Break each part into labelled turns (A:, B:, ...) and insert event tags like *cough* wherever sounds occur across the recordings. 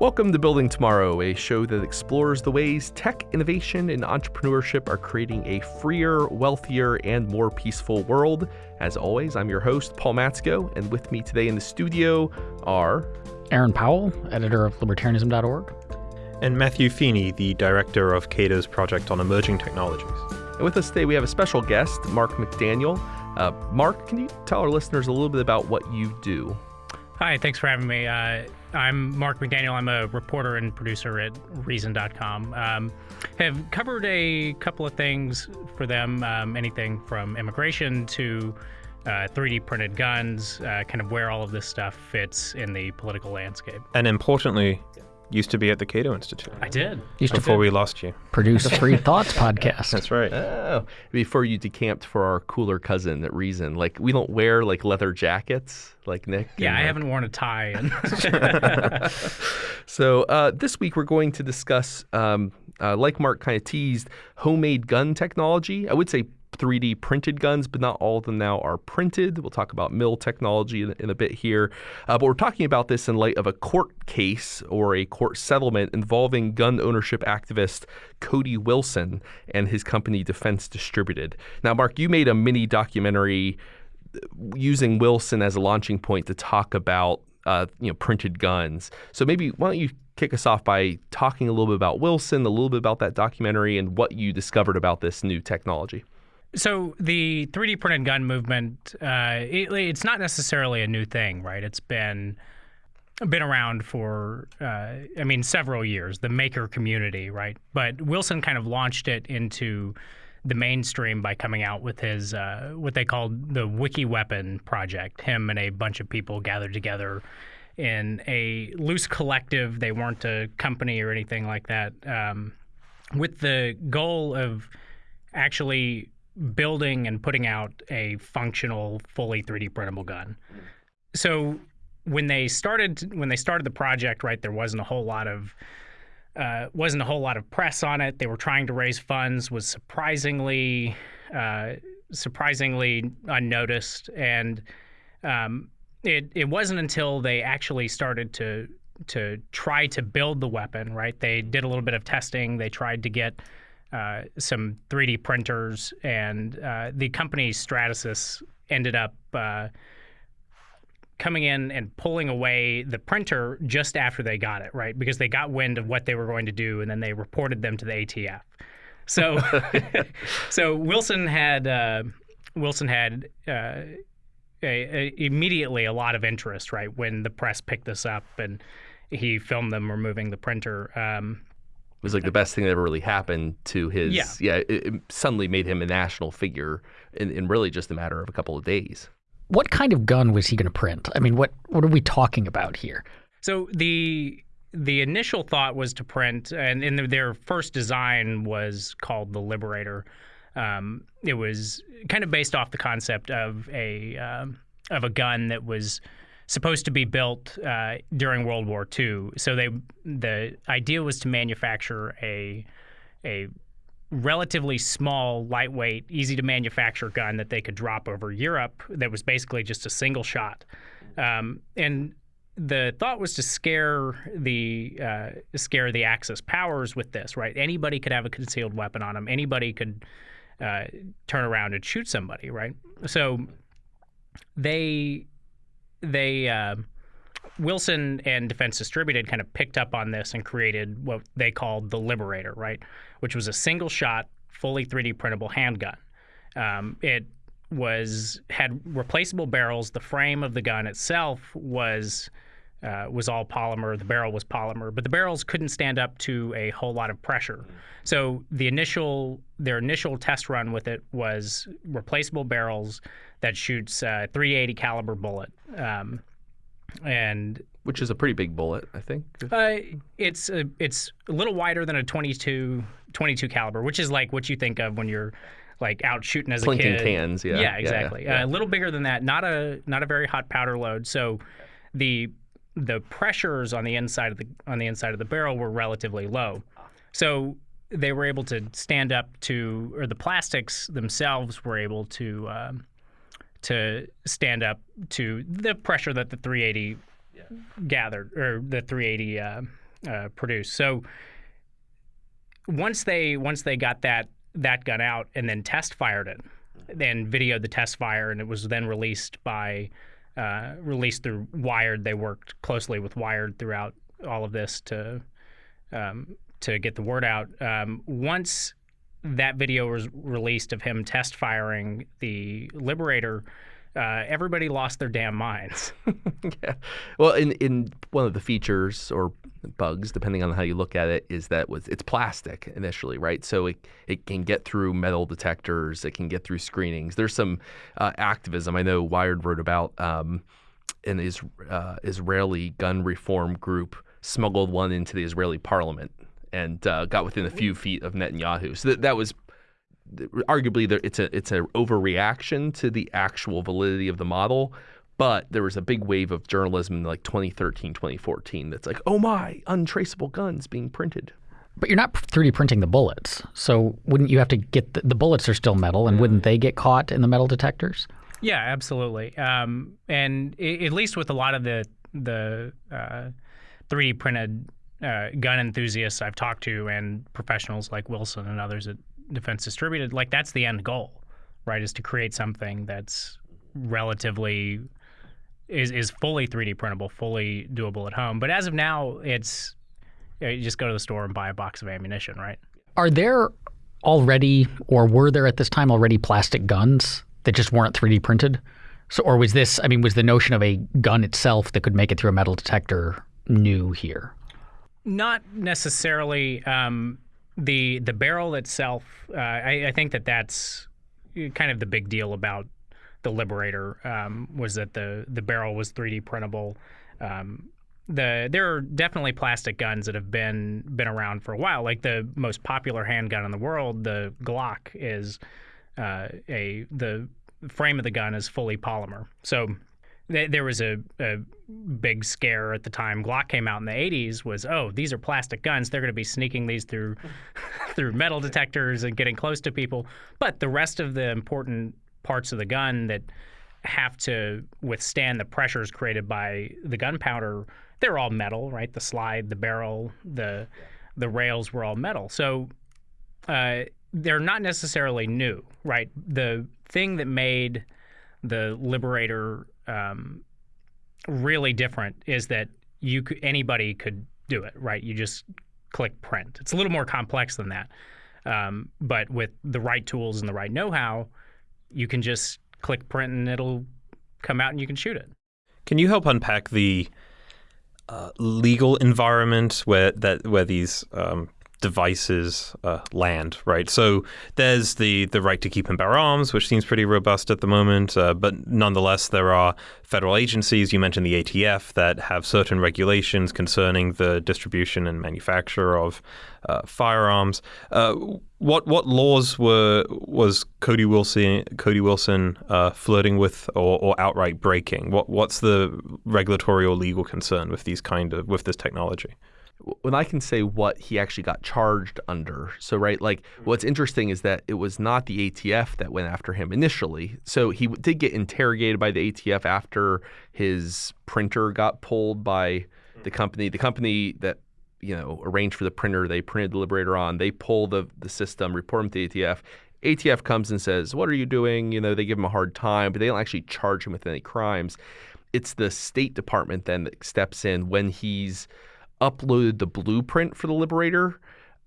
A: Welcome to Building Tomorrow, a show that explores the ways tech innovation and entrepreneurship are creating a freer, wealthier, and more peaceful world. As always, I'm your host, Paul Matzko, and with me today in the studio are
B: Aaron Powell, editor of libertarianism.org,
C: and Matthew Feeney, the director of Cato's project on emerging technologies.
A: And with us today, we have a special guest, Mark McDaniel. Uh, Mark, can you tell our listeners a little bit about what you do?
D: Hi, thanks for having me. Uh, I'm Mark McDaniel. I'm a reporter and producer at Reason.com. Um, have covered a couple of things for them, um, anything from immigration to uh, 3D printed guns, uh, kind of where all of this stuff fits in the political landscape.
C: And importantly, used to be at the Cato Institute.
D: I did.
B: Used
C: before
B: to
C: we lost you.
B: produce a *laughs* Free Thoughts podcast.
C: That's right.
A: Oh, before you decamped for our cooler cousin at Reason. Like, we don't wear like leather jackets like Nick.
D: Yeah, I
A: like-
D: haven't worn a tie. And *laughs* *laughs*
A: So uh, this week we're going to discuss, um, uh, like Mark kind of teased, homemade gun technology. I would say 3D printed guns, but not all of them now are printed. We'll talk about mill technology in, in a bit here. Uh, but we're talking about this in light of a court case or a court settlement involving gun ownership activist Cody Wilson and his company Defense Distributed. Now, Mark, you made a mini documentary using Wilson as a launching point to talk about uh, you know printed guns. So maybe why don't you kick us off by talking a little bit about Wilson, a little bit about that documentary, and what you discovered about this new technology.
D: So the 3D printed gun movement, uh, it, it's not necessarily a new thing, right? It's been been around for, uh, I mean, several years. The maker community, right? But Wilson kind of launched it into the mainstream by coming out with his uh, what they called the Wiki Weapon project. Him and a bunch of people gathered together in a loose collective. They weren't a company or anything like that, um, with the goal of actually building and putting out a functional, fully 3D printable gun. So when they started when they started the project, right, there wasn't a whole lot of uh, wasn't a whole lot of press on it. They were trying to raise funds, was surprisingly uh, surprisingly unnoticed, and um, it it wasn't until they actually started to to try to build the weapon. Right, they did a little bit of testing. They tried to get uh, some 3D printers, and uh, the company Stratasys ended up uh, coming in and pulling away the printer just after they got it, right? Because they got wind of what they were going to do, and then they reported them to the ATF. So, *laughs* so Wilson had uh, Wilson had. Uh, a, a, immediately a lot of interest, right? When the press picked this up and he filmed them removing the printer. Um,
A: It was like the best thing that ever really happened to his.
D: Yeah.
A: yeah it, it suddenly made him a national figure in, in really just a matter of a couple of days.
B: What kind of gun was he going to print? I mean, what what are we talking about here?
D: So the the initial thought was to print, and in their first design was called the Liberator. Um, it was kind of based off the concept of a um, of a gun that was supposed to be built uh, during World War II. So they the idea was to manufacture a a relatively small, lightweight, easy to manufacture gun that they could drop over Europe that was basically just a single shot. Um, and the thought was to scare the uh, scare the Axis powers with this, right? Anybody could have a concealed weapon on them. Anybody could uh, turn around and shoot somebody, right? So they they uh, Wilson and Defense Distributed kind of picked up on this and created what they called the Liberator, right? Which was a single shot, fully 3D printable handgun. Um, it was had replaceable barrels. The frame of the gun itself was uh, was all polymer. The barrel was polymer, but the barrels couldn't stand up to a whole lot of pressure. So the initial their initial test run with it was replaceable barrels that shoots uh, 380 caliber bullet. Um, and
A: Which is a pretty big bullet, I think.
D: uh, it's a, it's a little wider than a 22 22 caliber, which is like what you think of when you're like out shooting as
A: Clinking
D: a kid.
A: cans, yeah. Yeah,
D: Yeah,
A: yeah,
D: exactly.
A: yeah.
D: Uh, a little bigger than that. Not a not a very hot powder load. So the the pressures on the inside of the on the inside of the barrel were relatively low. So they were able to stand up to, or the plastics themselves were able to um, to stand up to the pressure that the 380 gathered, or the 380 uh, uh, produced. So once they once they got that that gun out and then test fired it, then videoed the test fire, and it was then released by uh, released through Wired. They worked closely with Wired throughout all of this to um, to get the word out. Um, once that video was released of him test firing the Liberator, uh, everybody lost their damn minds. *laughs*
A: yeah. Well, in in one of the features or bugs, depending on how you look at it, is that was it's plastic initially, right? So it it can get through metal detectors, it can get through screenings. There's some uh, activism. I know Wired wrote about um, an is, uh, Israeli gun reform group smuggled one into the Israeli parliament and uh, got within a few feet of Netanyahu. So that, that was arguably there, it's a it's an overreaction to the actual validity of the model. But there was a big wave of journalism in like 2013, 2014 that's like, oh my, untraceable guns being printed.
B: But you're not 3D printing the bullets. So wouldn't you have to get the, the bullets are still metal and wouldn't they get caught in the metal detectors?
D: Yeah, absolutely. Um, and it, at least with a lot of the the uh, 3D printed uh, gun enthusiasts I've talked to and professionals like Wilson and others at Defense Distributed, like that's the end goal, right? Is to create something that's relatively is is fully 3D printable, fully doable at home. But as of now, it's you just go to the store and buy a box of ammunition, right?
B: Are there already, or were there at this time already plastic guns that just weren't 3D printed? So, or was this? I mean, was the notion of a gun itself that could make it through a metal detector new here?
D: Not necessarily. Um, the the barrel itself, uh, I, I, think that that's kind of the big deal about the Liberator um, was that the the barrel was 3D printable. Um, the there are definitely plastic guns that have been been around for a while. Like the most popular handgun in the world, the Glock, is uh, a the frame of the gun is fully polymer. So there was a, a, big scare at the time. Glock came out in the 80s was oh these are plastic guns. They're going to be sneaking these through *laughs* through metal detectors and getting close to people. But the rest of the important parts of the gun that have to withstand the pressures created by the gunpowder they're all metal right? The slide the barrel the the rails were all metal. So uh, they're not necessarily new right? The thing that made the liberator um, really different is that you could, anybody could do it, right? You just click print. It's a little more complex than that, um, but with the right tools and the right know-how, you can just click print and it'll come out and you can shoot it.
C: Can you help unpack the uh, legal environment where that where these um, devices uh, land, right? So there's the the right to keep and bear arms, which seems pretty robust at the moment, uh, but nonetheless there are federal agencies. You mentioned the ATF that have certain regulations concerning the distribution and manufacture of uh, firearms. Uh, what what laws were was Cody Wilson Cody Wilson uh, flirting with or, or outright breaking? What what's the regulatory or legal concern with these kind of with this technology?
A: When I can say what he actually got charged under. So, right, like mm-hmm. what's interesting is that it was not the ATF that went after him initially. So he did get interrogated by the ATF after his printer got pulled by mm-hmm. the company. The company that you know arranged for the printer they printed the Liberator on, they pull the the system, report him to the ATF. ATF comes and says, "What are you doing?" You know, they give him a hard time, but they don't actually charge him with any crimes. It's the State Department then that steps in when he's uploaded the blueprint for the Liberator.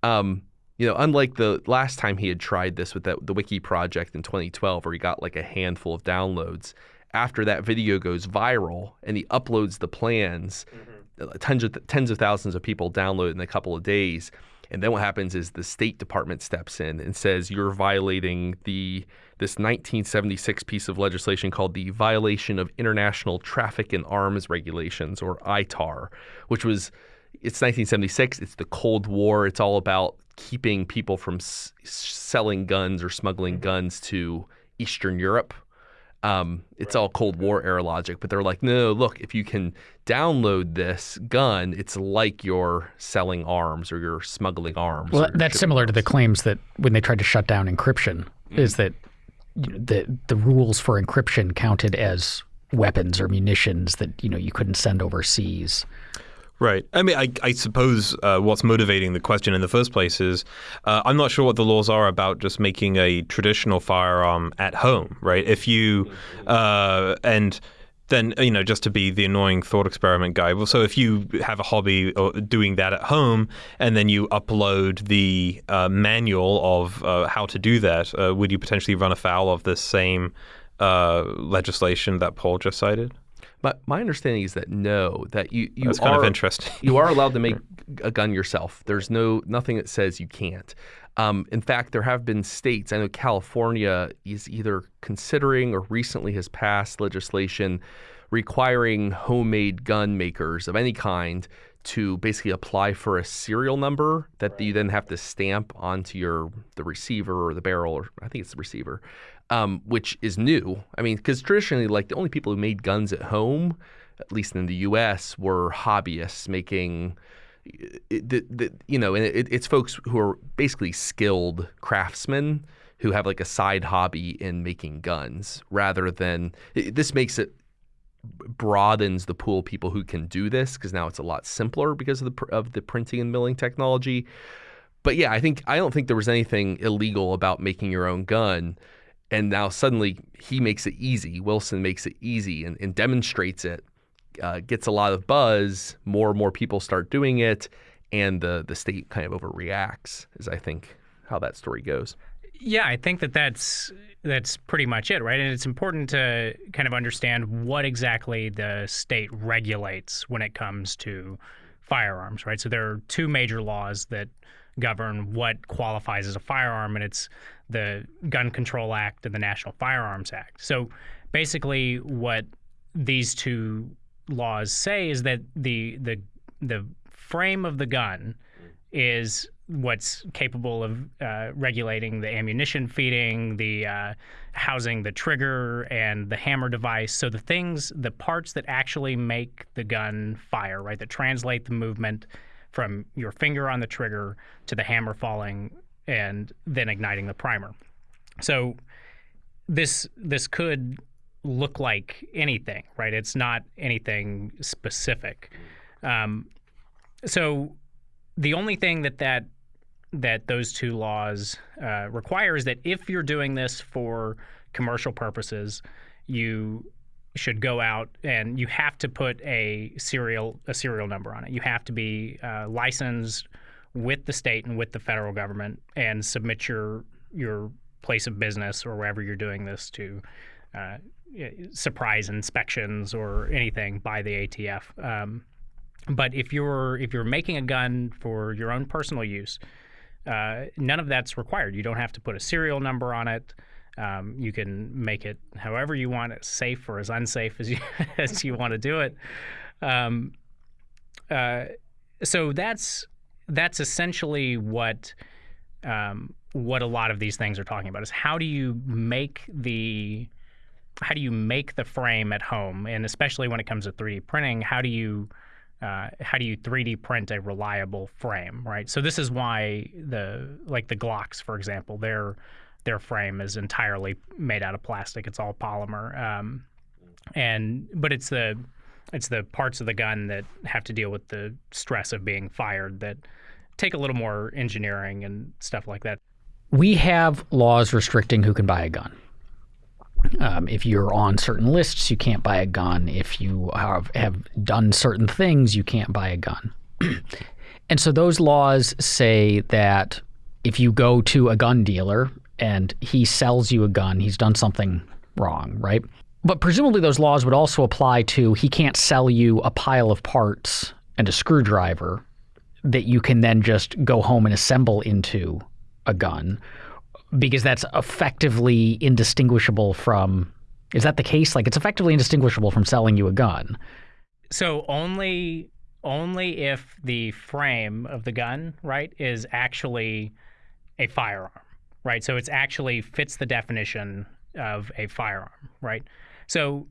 A: Um, you know, unlike the last time he had tried this with that, the Wiki project in 2012, where he got like a handful of downloads. After that video goes viral and he uploads the plans, mm-hmm. tens of tens of thousands of people download in a couple of days. And then what happens is the State Department steps in and says you're violating the this 1976 piece of legislation called the Violation of International Traffic in Arms Regulations, or ITAR, which was it's 1976. It's the Cold War. It's all about keeping people from s- selling guns or smuggling guns to Eastern Europe. Um, it's right. all Cold War era logic, but they're like, no, look, if you can download this gun, it's like you're selling arms or you're smuggling arms.
B: Well, that's similar arms. to the claims that when they tried to shut down encryption, mm-hmm. is that the the rules for encryption counted as weapons or munitions that you know you couldn't send overseas.
C: Right. I mean, I, I suppose uh, what's motivating the question in the first place is uh, I'm not sure what the laws are about just making a traditional firearm at home, right? If you, uh, and then, you know, just to be the annoying thought experiment guy. Well, so if you have a hobby or doing that at home and then you upload the uh, manual of uh, how to do that, uh, would you potentially run afoul of this same legislation that Paul just cited?
A: My, my understanding is that no, that you, you
C: That's
A: are
C: kind of interesting.
A: you are allowed to *laughs* make a gun yourself. There's no nothing that says you can't. Um, in fact, there have been states. I know California is either considering or recently has passed legislation requiring homemade gun makers of any kind to basically apply for a serial number that right. you then have to stamp onto your the receiver or the barrel or I think it's the receiver um, which is new. I mean, because traditionally, like the only people who made guns at home, at least in the U.S., were hobbyists making. The, the, you know, and it, it's folks who are basically skilled craftsmen who have like a side hobby in making guns rather than this makes it broadens the pool of people who can do this because now it's a lot simpler because of the of the printing and milling technology. But yeah, I think I don't think there was anything illegal about making your own gun and now suddenly he makes it easy. Wilson makes it easy and, and demonstrates it, uh, gets a lot of buzz. More and more people start doing it, and the the state kind of overreacts. Is I think how that story goes.
D: Yeah, I think that that's that's pretty much it, right? And it's important to kind of understand what exactly the state regulates when it comes to firearms, right? So there are two major laws that govern what qualifies as a firearm, and it's the Gun Control Act and the National Firearms Act. So basically, what these two laws say is that the the the frame of the gun is what's capable of uh, regulating the ammunition feeding, the uh, housing the trigger and the hammer device. So the things, the parts that actually make the gun fire, right, that translate the movement from your finger on the trigger to the hammer falling and then igniting the primer. So this this could look like anything, right? It's not anything specific. Um, so the only thing that that that those two laws uh, require is that if you're doing this for commercial purposes, you should go out and you have to put a serial a serial number on it. You have to be uh, licensed with the state and with the federal government and submit your your place of business or wherever you're doing this to uh, surprise inspections or anything by the ATF. Um, but if you're if you're making a gun for your own personal use, uh, none of that's required. You don't have to put a serial number on it. Um, you can make it however you want it, safe or as unsafe as you *laughs* as you want to do it. Um, uh, so that's that's essentially what um, what a lot of these things are talking about is how do you make the how do you make the frame at home? And especially when it comes to 3D printing how do you uh, how do you 3D print a reliable frame right? So this is why the like the Glocks for example their their frame is entirely made out of plastic. It's all polymer um, and but it's the it's the parts of the gun that have to deal with the stress of being fired that take a little more engineering and stuff like that.
B: We have laws restricting who can buy a gun. Um, if you're on certain lists, you can't buy a gun. If you have, have done certain things, you can't buy a gun. *clears throat* and so those laws say that if you go to a gun dealer and he sells you a gun, he's done something wrong, right? But presumably those laws would also apply to he can't sell you a pile of parts and a screwdriver that you can then just go home and assemble into a gun because that's effectively indistinguishable from is that the case? Like it's effectively indistinguishable from selling you a gun.
D: So only only if the frame of the gun right is actually a firearm right? So it's actually fits the definition of a firearm right so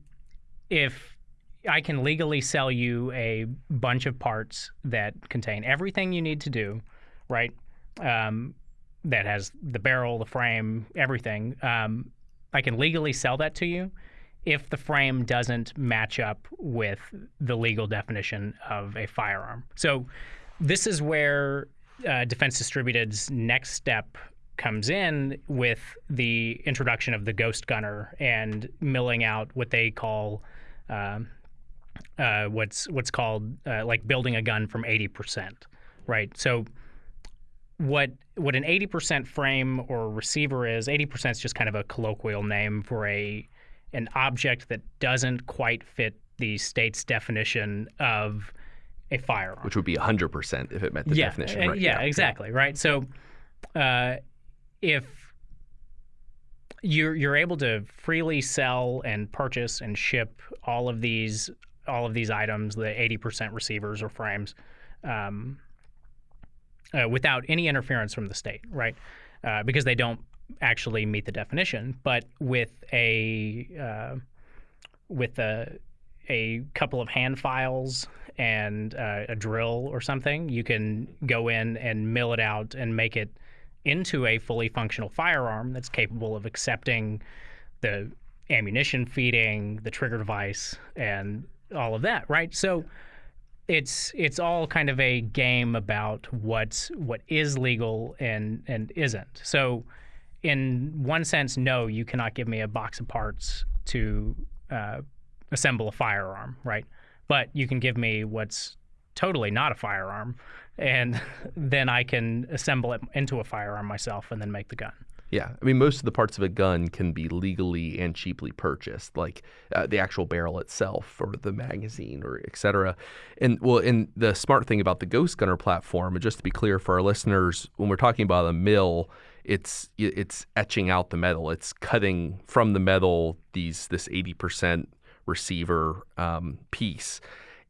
D: if I can legally sell you a bunch of parts that contain everything you need to do, right? Um, that has the barrel, the frame, everything. Um, I can legally sell that to you, if the frame doesn't match up with the legal definition of a firearm. So this is where uh, Defense Distributed's next step comes in with the introduction of the Ghost Gunner and milling out what they call um, uh, what's what's called uh, like building a gun from 80%, right? So what what an 80% frame or receiver is, 80% is just kind of a colloquial name for a an object that doesn't quite fit the state's definition of a firearm.
A: Which would be 100% if it met the
D: yeah,
A: definition, right?
D: Yeah, exactly, right? So uh, if you're you're able to freely sell and purchase and ship all of these all of these items, the 80% receivers or frames, um, uh, without any interference from the state, right? Uh, because they don't actually meet the definition. But with a uh, with a a couple of hand files and uh, a drill or something, you can go in and mill it out and make it into a fully functional firearm that's capable of accepting the ammunition feeding, the trigger device, and all of that, right? So it's it's all kind of a game about what's what is legal and and isn't. So in one sense, no, you cannot give me a box of parts to uh, assemble a firearm, right? But you can give me what's totally not a firearm, and *laughs* then I can assemble it into a firearm myself and then make the gun.
A: Yeah, I mean, most of the parts of a gun can be legally and cheaply purchased, like uh, the actual barrel itself, or the magazine, or et cetera. And well, and the smart thing about the Ghost Gunner platform, and just to be clear for our listeners, when we're talking about a mill, it's it's etching out the metal. It's cutting from the metal these this eighty percent receiver um, piece,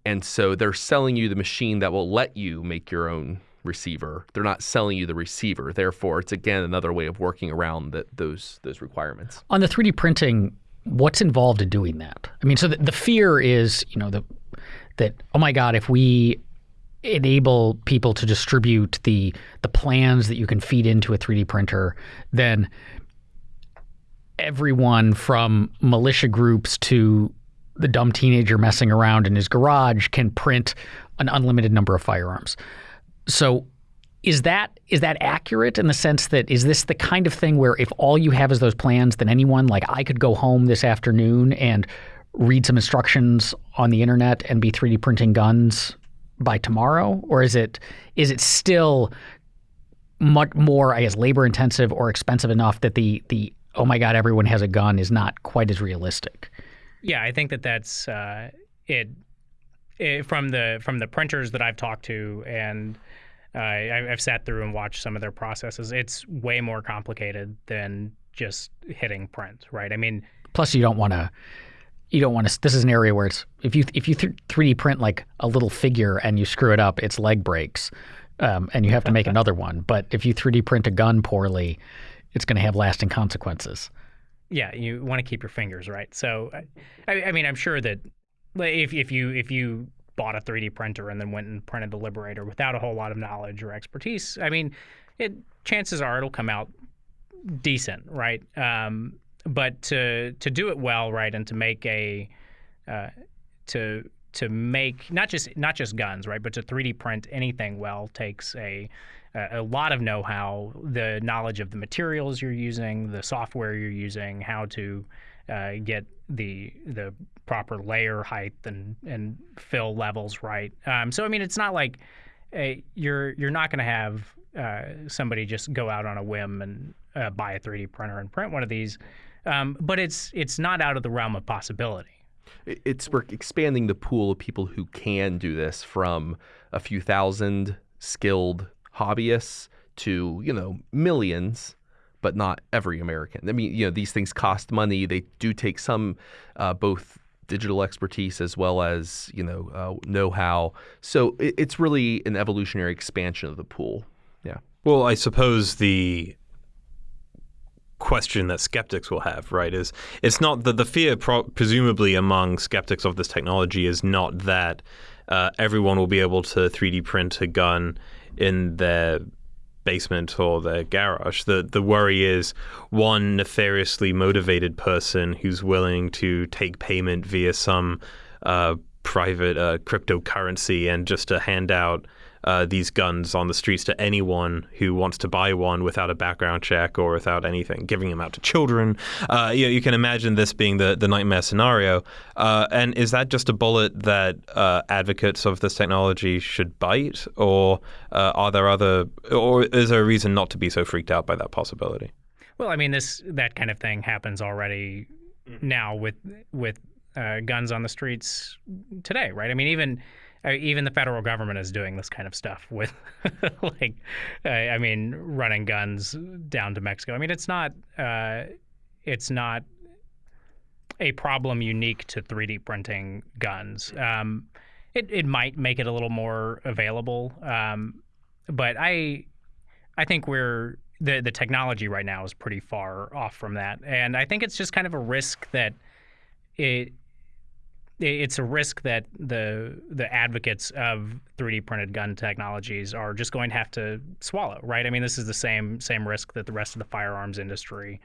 A: and so they're selling you the machine that will let you make your own receiver. They're not selling you the receiver. Therefore, it's again another way of working around that those those requirements.
B: On the 3D printing, what's involved in doing that? I mean, so the, the fear is, you know, the that oh my god, if we enable people to distribute the the plans that you can feed into a 3D printer, then everyone from militia groups to the dumb teenager messing around in his garage can print an unlimited number of firearms. So is that is that accurate in the sense that is this the kind of thing where if all you have is those plans, then anyone like I could go home this afternoon and read some instructions on the internet and be 3D printing guns by tomorrow, or is it is it still much more I guess labor intensive or expensive enough that the the oh my god everyone has a gun is not quite as realistic?
D: Yeah, I think that that's uh, it, it. From the from the printers that I've talked to and uh, I, I've sat through and watched some of their processes. It's way more complicated than just hitting print, right? I mean,
B: plus you don't want to. You don't want to. This is an area where it's if you if you three D print like a little figure and you screw it up, its leg breaks, um, and you have to make *laughs* another one. But if you three D print a gun poorly, it's going to have lasting consequences.
D: Yeah, you want to keep your fingers right. So, I, I mean, I'm sure that if if you if you bought a 3D printer and then went and printed the Liberator without a whole lot of knowledge or expertise, I mean, it chances are it'll come out decent, right? Um, but to to do it well, right, and to make a uh, to to make not just not just guns, right, but to 3D print anything well takes a a lot of know-how, the knowledge of the materials you're using, the software you're using, how to uh, get the the proper layer height and and fill levels right. Um, so I mean, it's not like a, you're you're not going to have uh, somebody just go out on a whim and uh, buy a 3D printer and print one of these, um, but it's it's not out of the realm of possibility.
A: It's we're expanding the pool of people who can do this from a few thousand skilled hobbyists to you know millions but not every American. I mean, you know, these things cost money. They do take some uh, both digital expertise as well as you know uh, know-how. So it, it's really an evolutionary expansion of the pool. Yeah.
C: Well, I suppose the question that skeptics will have, right, is it's not that the fear, pro- presumably among skeptics of this technology, is not that uh, everyone will be able to 3D print a gun in their basement or their garage. The the worry is one nefariously motivated person who's willing to take payment via some uh, private uh, cryptocurrency and just to hand out uh, these guns on the streets to anyone who wants to buy one without a background check or without anything, giving them out to children. Uh, you, know, you, can imagine this being the, the nightmare scenario. Uh, and is that just a bullet that uh, advocates of this technology should bite, or uh, are there other, or is there a reason not to be so freaked out by that possibility?
D: Well, I mean, this that kind of thing happens already now with with uh, guns on the streets today, right? I mean, even even the federal government is doing this kind of stuff with, *laughs* like, I mean, running guns down to Mexico. I mean, it's not, uh, it's not a problem unique to 3D printing guns. Um, it it might make it a little more available, um, but I, I think we're the the technology right now is pretty far off from that, and I think it's just kind of a risk that it it's a risk that the the advocates of 3D printed gun technologies are just going to have to swallow, right? I mean, this is the same same risk that the rest of the firearms industry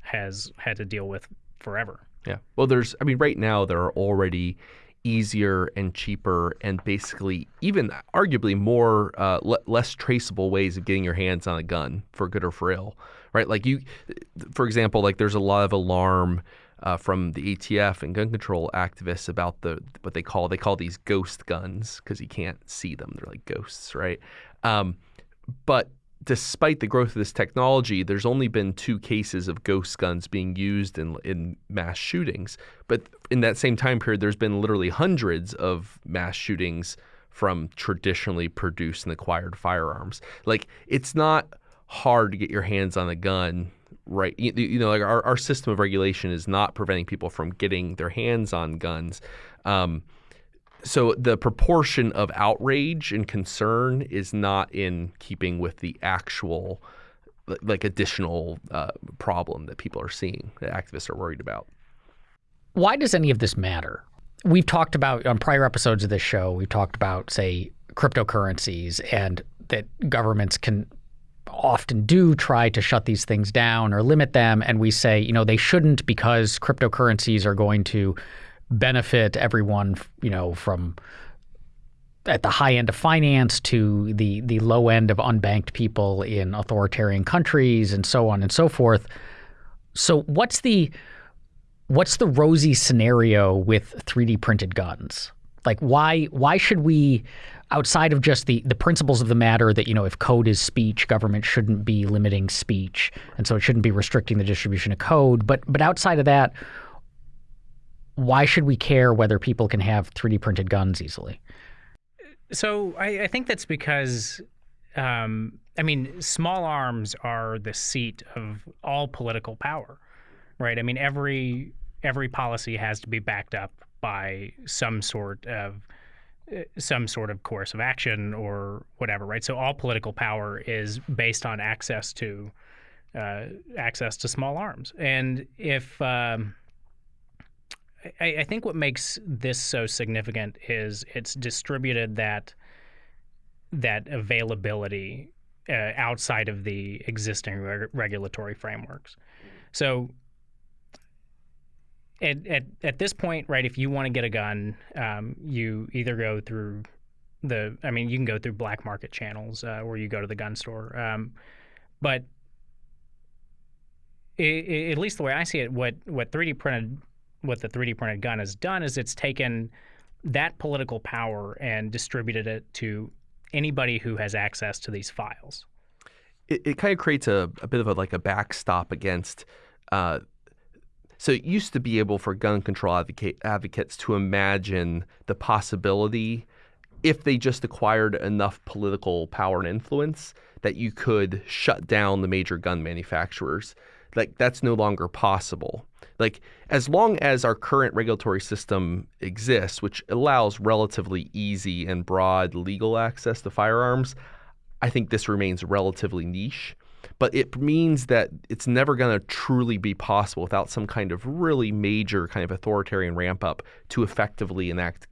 D: has had to deal with forever.
A: Yeah. Well, there's I mean, right now there are already easier and cheaper and basically even arguably more uh, less traceable ways of getting your hands on a gun for good or for ill, right? Like you, for example, like there's a lot of alarm uh, from the ATF and gun control activists about the what they call they call these ghost guns because you can't see them; they're like ghosts, right? Um, but despite the growth of this technology, there's only been two cases of ghost guns being used in in mass shootings. But in that same time period, there's been literally hundreds of mass shootings from traditionally produced and acquired firearms. Like it's not hard to get your hands on a gun right you, you, know like our, our system of regulation is not preventing people from getting their hands on guns. Um, so the proportion of outrage and concern is not in keeping with the actual like additional uh, problem that people are seeing that activists are worried about.
B: Why does any of this matter? We've talked about on prior episodes of this show we've talked about say cryptocurrencies and that governments can often do try to shut these things down or limit them. And we say, you know, they shouldn't because cryptocurrencies are going to benefit everyone, you know, from at the high end of finance to the the low end of unbanked people in authoritarian countries and so on and so forth. So what's the what's the rosy scenario with 3D printed guns? Like why why should we outside of just the the principles of the matter that you know if code is speech, government shouldn't be limiting speech, and so it shouldn't be restricting the distribution of code. But but outside of that, why should we care whether people can have 3D printed guns easily?
D: So I, I think that's because. Um, I mean, small arms are the seat of all political power, right? I mean, every every policy has to be backed up by some sort of some sort of course of action or whatever, right? So all political power is based on access to uh, access to small arms, and if um, I, I, think what makes this so significant is it's distributed that that availability uh, outside of the existing reg- regulatory frameworks. So at, at, at this point, right, if you want to get a gun, um, you either go through the, I mean, you can go through black market channels uh, where you go to the gun store. Um, but it, it, at least the way I see it, what, what 3D printed, what the 3D printed gun has done is it's taken that political power and distributed it to anybody who has access to these files.
A: It, it kind of creates a, a bit of a like a backstop against uh, so it used to be able for gun control advocate, advocates to imagine the possibility, if they just acquired enough political power and influence, that you could shut down the major gun manufacturers. Like that's no longer possible. Like as long as our current regulatory system exists, which allows relatively easy and broad legal access to firearms, I think this remains relatively niche but it means that it's never going to truly be possible without some kind of really major kind of authoritarian ramp up to effectively enact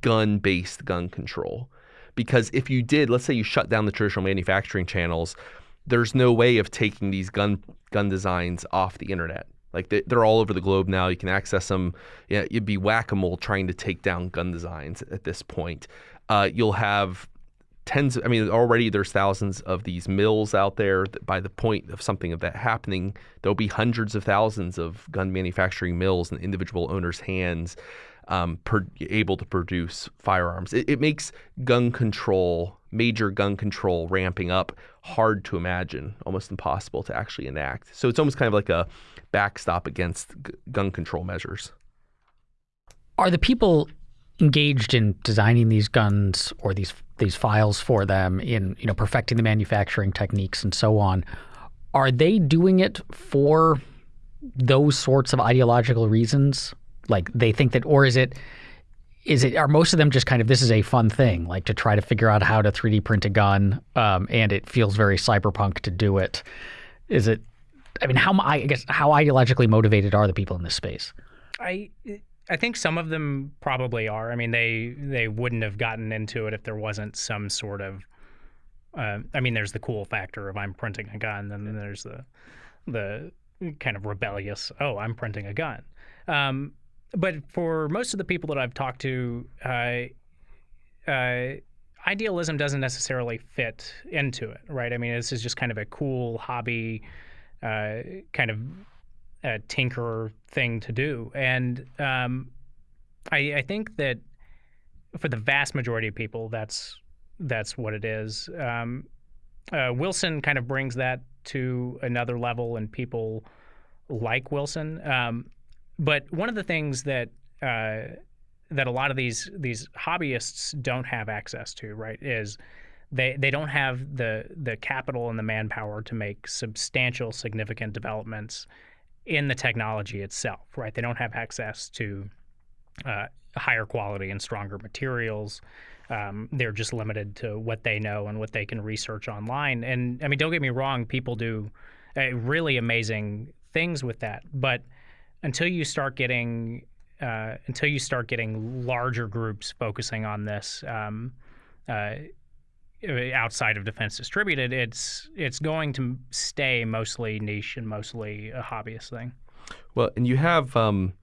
A: gun based gun control. because if you did, let's say you shut down the traditional manufacturing channels, there's no way of taking these gun gun designs off the internet. Like they, are all over the globe now. You can access them. You'd be whack a mole trying to take down gun designs at this point. Uh, you'll have tens. I mean, already there's thousands of these mills out there. By the point of something of that happening, there'll be hundreds of thousands of gun manufacturing mills in individual owners' hands, um, per, able to produce firearms. It, it makes gun control, major gun control, ramping up hard to imagine, almost impossible to actually enact. So it's almost kind of like a backstop against g- gun control measures.
B: Are the people engaged in designing these guns or these these files for them in you know perfecting the manufacturing techniques and so on. Are they doing it for those sorts of ideological reasons? Like they think that or is it is it are most of them just kind of this is a fun thing like to try to figure out how to 3d print a gun um, and it feels very cyberpunk to do it? Is it i mean how i guess how ideologically motivated are the people in this space?
D: I I think some of them probably are. I mean, they they wouldn't have gotten into it if there wasn't some sort of. Uh, I mean, there's the cool factor of I'm printing a gun, and then there's the the kind of rebellious. Oh, I'm printing a gun. Um, but for most of the people that I've talked to, uh, uh, idealism doesn't necessarily fit into it, right? I mean, this is just kind of a cool hobby, uh, kind of a tinkerer thing to do. And um, I, I, think that for the vast majority of people, that's that's what it is. Um, uh, Wilson kind of brings that to another level, and people like Wilson. Um, but one of the things that uh, that a lot of these these hobbyists don't have access to, right, is they they don't have the the capital and the manpower to make substantial, significant developments in the technology itself, right? They don't have access to uh, higher quality and stronger materials. Um, they're just limited to what they know and what they can research online. And I mean, don't get me wrong, people do uh, really amazing things with that. But until you start getting uh, until you start getting larger groups focusing on this, um, uh, outside of defense distributed, it's it's going to stay mostly niche and mostly a hobbyist thing.
A: Well, and you have, um,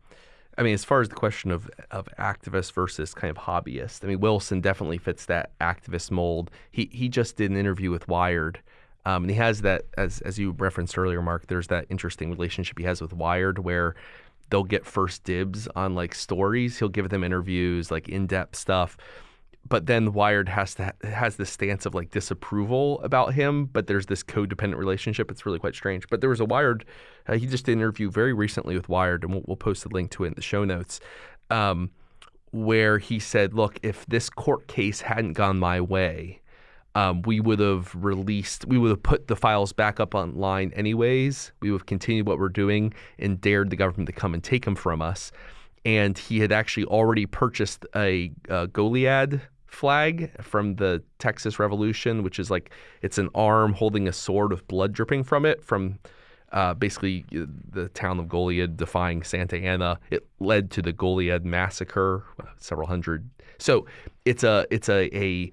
A: I mean, as far as the question of of activist versus kind of hobbyist, I mean, Wilson definitely fits that activist mold. He he just did an interview with Wired. Um, and he has that, as as you referenced earlier, Mark. There's that interesting relationship he has with Wired, where they'll get first dibs on like stories. He'll give them interviews, like in depth stuff but then Wired has to has this stance of like disapproval about him, but there's this codependent relationship. It's really quite strange. But there was a Wired. Uh, he just did an interview very recently with Wired, and we'll, we'll post a link to it in the show notes, um, where he said, "Look, if this court case hadn't gone my way." Um, we would have released, we would have put the files back up online anyways. We would have continued what we're doing and dared the government to come and take them from us and he had actually already purchased a, a Goliad flag from the Texas Revolution, which is like it's an arm holding a sword with blood dripping from it from uh, basically the town of Goliad defying Santa Anna. It led to the Goliad massacre, several hundred. So it's a it's a a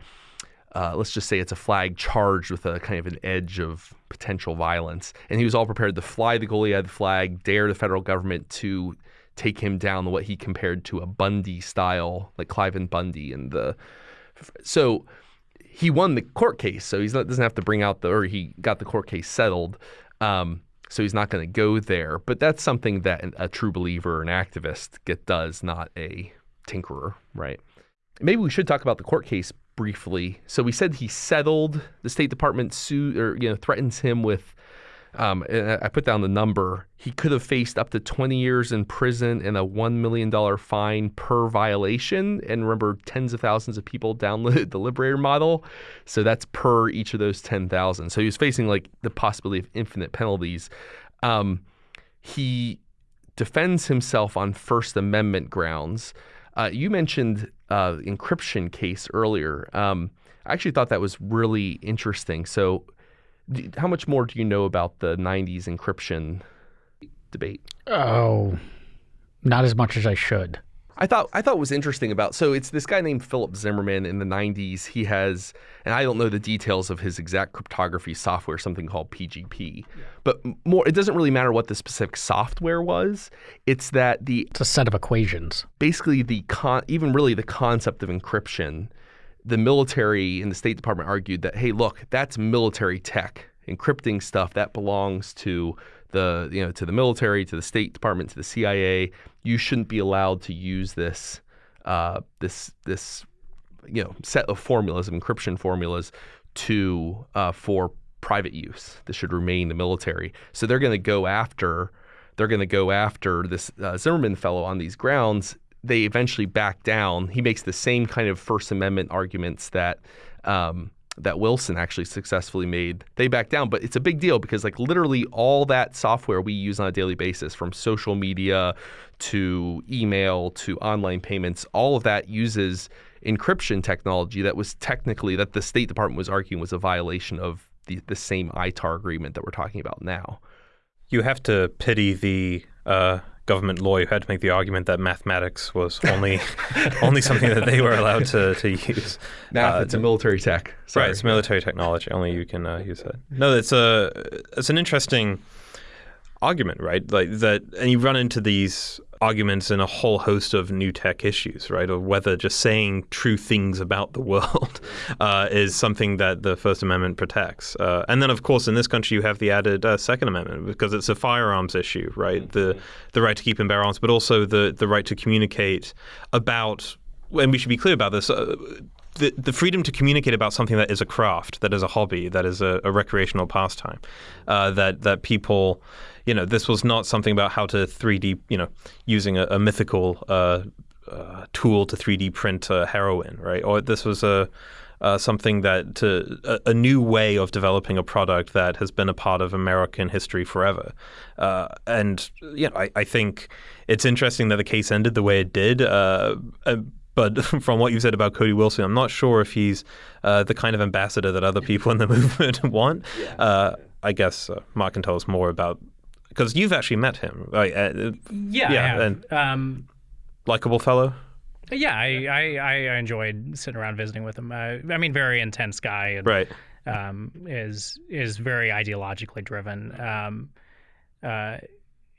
A: uh, let's just say it's a flag charged with a kind of an edge of potential violence, and he was all prepared to fly the Goliad flag, dare the federal government to take him down what he compared to a Bundy style, like Cliven Bundy and the so he won the court case, so he doesn't have to bring out the or he got the court case settled. Um, so he's not going to go there. But that's something that a true believer, an activist, get does, not a tinkerer, right? Maybe we should talk about the court case briefly. So we said he settled. The State Department sued or you know threatens him with um, I put down the number. He could have faced up to 20 years in prison and a $1 million fine per violation. And remember, tens of thousands of people downloaded *laughs* the Liberator model. So that's per each of those 10,000. So he was facing like the possibility of infinite penalties. Um, he defends himself on First Amendment grounds. Uh, you mentioned uh, encryption case earlier. Um, I actually thought that was really interesting. So how much more do you know about the 90s encryption debate?
B: Oh, not as much as I should.
A: I thought I thought it was interesting about so it's this guy named Philip Zimmermann in the 90s. He has and I don't know the details of his exact cryptography software, something called PGP. But more it doesn't really matter what the specific software was. It's that the
B: It's a set of equations.
A: basically the con even really the concept of encryption. The military and the State Department argued that hey, look, that's military tech. Encrypting stuff that belongs to the you know to the military, to the State Department, to the CIA. You shouldn't be allowed to use this uh, this this you know set of formulas of encryption formulas to uh, for private use. This should remain the military. So they're going to go after they're going to go after this uh, Zimmermann fellow on these grounds. They eventually back down. He makes the same kind of First Amendment arguments that. Um, that Wilson actually successfully made, they back down. But it's a big deal because, like, literally all that software we use on a daily basis, from social media to email to online payments, all of that uses encryption technology that was technically that the State Department was arguing was a violation of the, the same ITAR agreement that we're talking about now.
C: You have to pity the uh, government lawyer who had to make the argument that mathematics was only *laughs* only something that they were allowed to, to use.
A: Math,
C: Uh,
A: it's a military tech. Sorry.
C: Right, it's military technology. Only you can uh, use it. No, it's a it's an interesting argument, right? Like that, and you run into these arguments in a whole host of new tech issues, right? Or whether just saying true things about the world *laughs* uh, is something that the First Amendment protects. Uh, and then, of course, in this country, you have the added uh, Second Amendment because it's a firearms issue, right? The the right to keep and bear arms, but also the the right to communicate about. And we should be clear about this. Uh, the, the freedom to communicate about something that is a craft, that is a hobby, that is a, a recreational pastime, uh, that that people, you know, this was not something about how to 3D, you know, using a, a mythical uh, uh, tool to 3D print uh, heroin, right? Or this was a uh, something that to a, a, new way of developing a product that has been a part of American history forever. Uh, and you know, I, I, think it's interesting that the case ended the way it did. Uh, but *laughs* from what you said about Cody Wilson, I'm not sure if he's uh, the kind of ambassador that other people in the *laughs* movement want. Yeah. Uh, I guess uh, Mark can tell us more about because you've actually met him, right?
D: Uh, yeah, yeah, and
C: um, likable fellow.
D: Yeah, I, I, I enjoyed sitting around visiting with him. Uh, I mean, very intense guy, and,
C: right?
D: Um, is is very ideologically driven. Um, uh,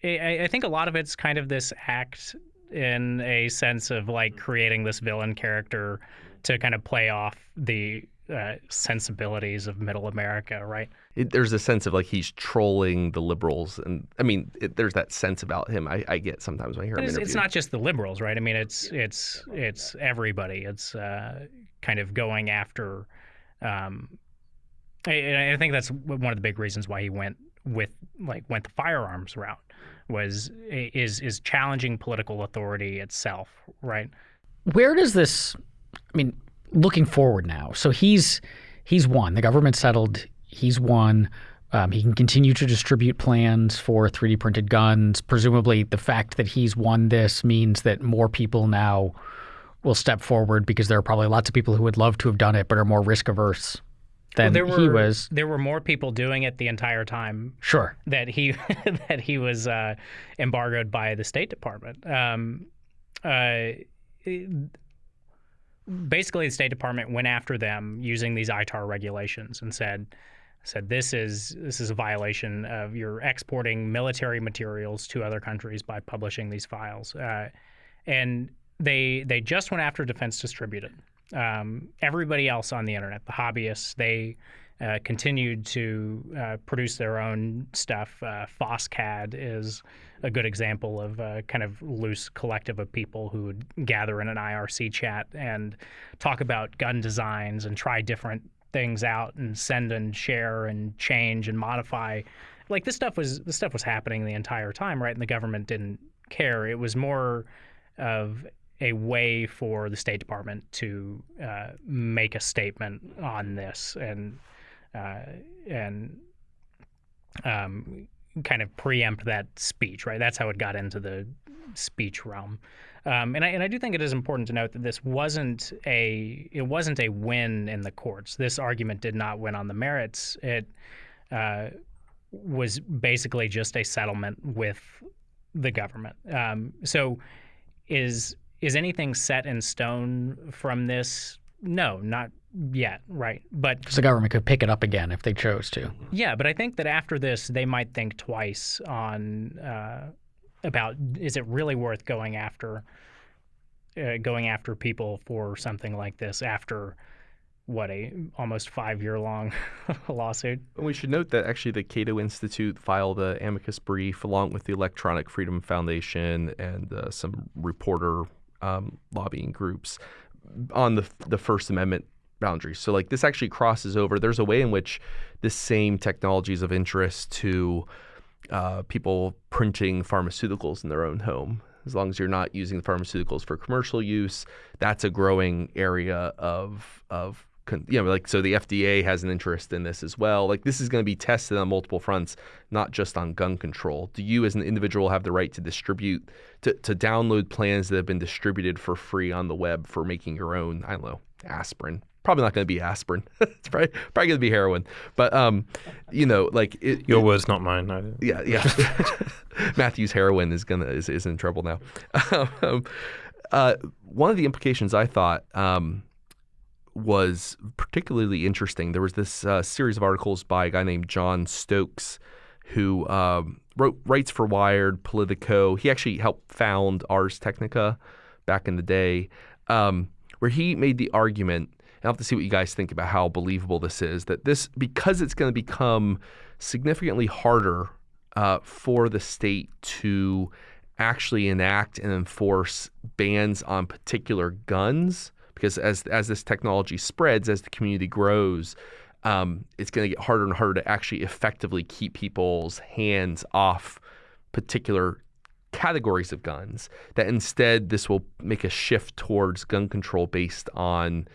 D: I, I think a lot of it's kind of this act in a sense of like creating this villain character to kind of play off the uh, sensibilities of middle America, right?
A: It, there's a sense of like he's trolling the liberals, and I mean, it, there's that sense about him. I, I get sometimes when I hear
D: but
A: him.
D: It's,
A: it's,
D: not just the liberals, right? I mean, it's it's it's everybody. It's uh, kind of going after. Um, I, I think that's one of the big reasons why he went with like went the firearms route was is is challenging political authority itself, right?
B: Where does this? I mean, looking forward now. So he's he's won. The government settled. He's won. Um, he can continue to distribute plans for 3D printed guns. Presumably, the fact that he's won this means that more people now will step forward because there are probably lots of people who would love to have done it but are more risk averse than
D: well,
B: he
D: were,
B: was.
D: There were more people doing it the entire time.
B: Sure.
D: That he *laughs* that he was uh, embargoed by the State Department. Um, uh, basically, the State Department went after them using these ITAR regulations and said said this is this is a violation of you're exporting military materials to other countries by publishing these files. Uh, and they they just went after Defense Distributed um, everybody else on the internet, the hobbyists, they uh, continued to uh, produce their own stuff. Uh, FOSSCAD is a good example of a kind of loose collective of people who would gather in an IRC chat and talk about gun designs and try different things out and send and share and change and modify. Like this stuff was this stuff was happening the entire time, right? And the government didn't care. It was more of a way for the State Department to uh, make a statement on this and uh, and um, kind of preempt that speech, right? That's how it got into the speech realm. Um, and I and I do think it is important to note that this wasn't a it wasn't a win in the courts. This argument did not win on the merits. It uh, was basically just a settlement with the government. Um, so is is anything set in stone from this? No, not yet, right? But
B: Because the government could pick it up again if they chose to.
D: yeah, but I think that after this, they might think twice on uh, about is it really worth going after uh, going after people for something like this after what a almost five year long *laughs* lawsuit.
A: And we should note that actually the Cato Institute filed a amicus brief along with the Electronic Freedom Foundation and uh, some reporter um, lobbying groups on the the First Amendment boundaries. So like this actually crosses over. There's a way in which the same technology is of interest to uh, people printing pharmaceuticals in their own home. As long as you're not using the pharmaceuticals for commercial use, that's a growing area of of you know like so the FDA has an interest in this as well. Like this is going to be tested on multiple fronts, not just on gun control. Do you as an individual have the right to distribute to, to download plans that have been distributed for free on the web for making your own I don't know aspirin probably not going to be aspirin. *laughs* it's probably probably going to be heroin. But um, you know, like it,
C: Your words, not mine. I,
A: yeah, yeah. *laughs* Matthew's heroin is gonna is, is in trouble now. *laughs* um, uh, one of the implications I thought um, was particularly interesting. There was this uh, series of articles by a guy named Jon Stokes, who um, wrote writes for Wired, Politico. He actually helped found Ars Technica back in the day, um, where he made the argument. I'll have to see what you guys think about how believable this is. That this because it's going to become significantly harder uh, for the state to actually enact and enforce bans on particular guns because as as this technology spreads, as the community grows, um, it's going to get harder and harder to actually effectively keep people's hands off particular categories of guns. That instead, this will make a shift towards gun control based on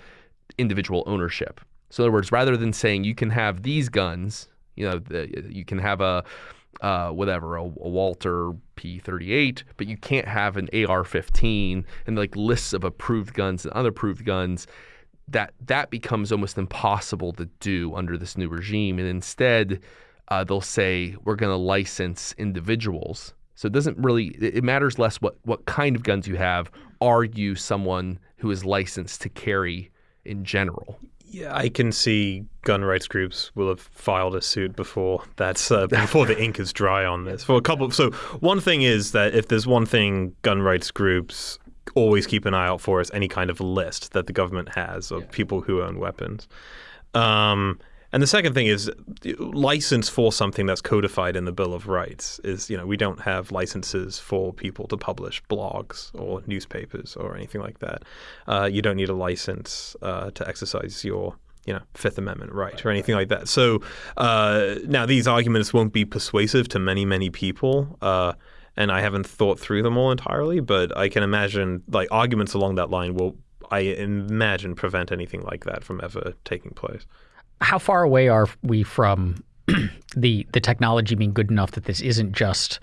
A: individual ownership. So, in other words, rather than saying you can have these guns, you know, the, you can have a uh, whatever, a, a Walther P38, but you can't have an AR-15 and like lists of approved guns and unapproved guns. That that becomes almost impossible to do under this new regime, and instead, uh, they'll say we're going to license individuals. So it doesn't really it it matters less what what kind of guns you have. Are you someone who is licensed to carry in general?
C: Yeah, I can see gun rights groups will have filed a suit before that's uh, *laughs* before the ink is dry on this. For a couple, so one thing is that if there's one thing gun rights groups always keep an eye out for is any kind of list that the government has of people who own weapons. Um, and the second thing is license for something that's codified in the Bill of Rights is, you know, we don't have licenses for people to publish blogs or newspapers or anything like that. Uh, you don't need a license uh, to exercise your, you know, Fifth Amendment right or anything like that. So uh, now these arguments won't be persuasive to many, many people. Uh, and I haven't thought through them all entirely, but I can imagine like arguments along that line will, I imagine, prevent anything like that from ever taking place
B: how far away are we from *clears throat* the the technology being good enough that this isn't just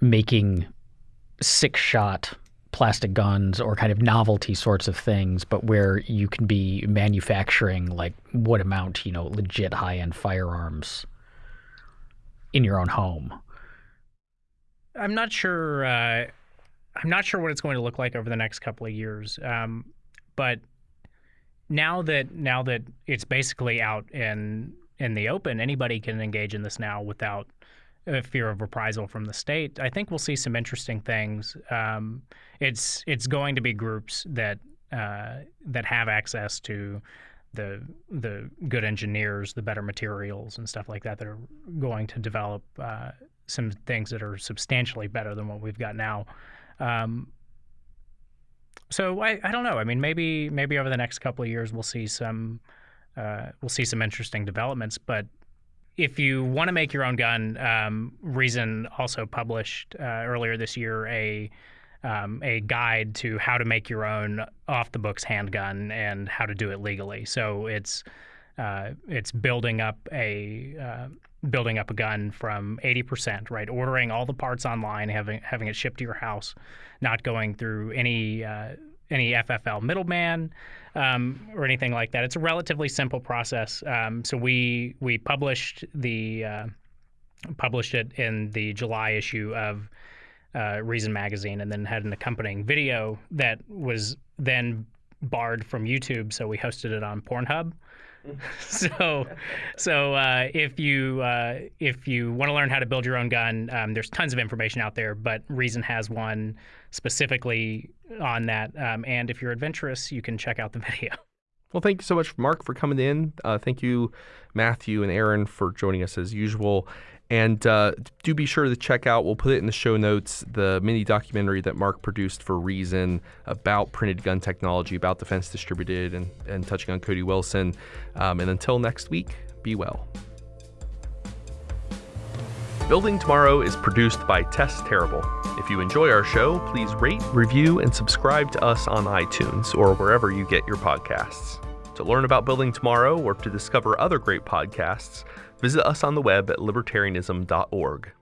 B: making six shot plastic guns or kind of novelty sorts of things, but where you can be manufacturing like what amount, you know, legit high end firearms in your own home.
D: I'm not sure. Uh, I'm not sure what it's going to look like over the next couple of years. Um, but now that now that it's basically out in in the open, anybody can engage in this now without a fear of reprisal from the state. I think we'll see some interesting things. Um, it's it's going to be groups that uh, that have access to the the good engineers, the better materials, and stuff like that that are going to develop uh, some things that are substantially better than what we've got now. Um, so I, I don't know. I mean, maybe maybe over the next couple of years we'll see some uh, we'll see some interesting developments. But if you want to make your own gun, um, Reason also published uh, earlier this year a um, a guide to how to make your own off the books handgun and how to do it legally. So it's uh, it's building up a uh, building up a gun from 80%, right? Ordering all the parts online, having having it shipped to your house, not going through any uh, any FFL middleman um, or anything like that. It's a relatively simple process. Um, so we we published the uh, published it in the July issue of uh, Reason Magazine, and then had an accompanying video that was then barred from YouTube, so we hosted it on Pornhub. *laughs* so, so uh, if you uh, if you want to learn how to build your own gun, um, there's tons of information out there. But Reason has one specifically on that. Um, and if you're adventurous, you can check out the *laughs* video.
A: Well, thank you so much, Mark, for coming in. Uh, thank you, Matthew and Aaron, for joining us as usual. And uh, do be sure to check out, we'll put it in the show notes, the mini documentary that Mark produced for Reason about printed gun technology, about Defense Distributed, and, and touching on Cody Wilson. Um, and until next week, be well. Building Tomorrow is produced by Tess Terrible. If you enjoy our show, please rate, review, and subscribe to us on iTunes or wherever you get your podcasts. To learn about Building Tomorrow or to discover other great podcasts, visit us on the web at libertarianism.org.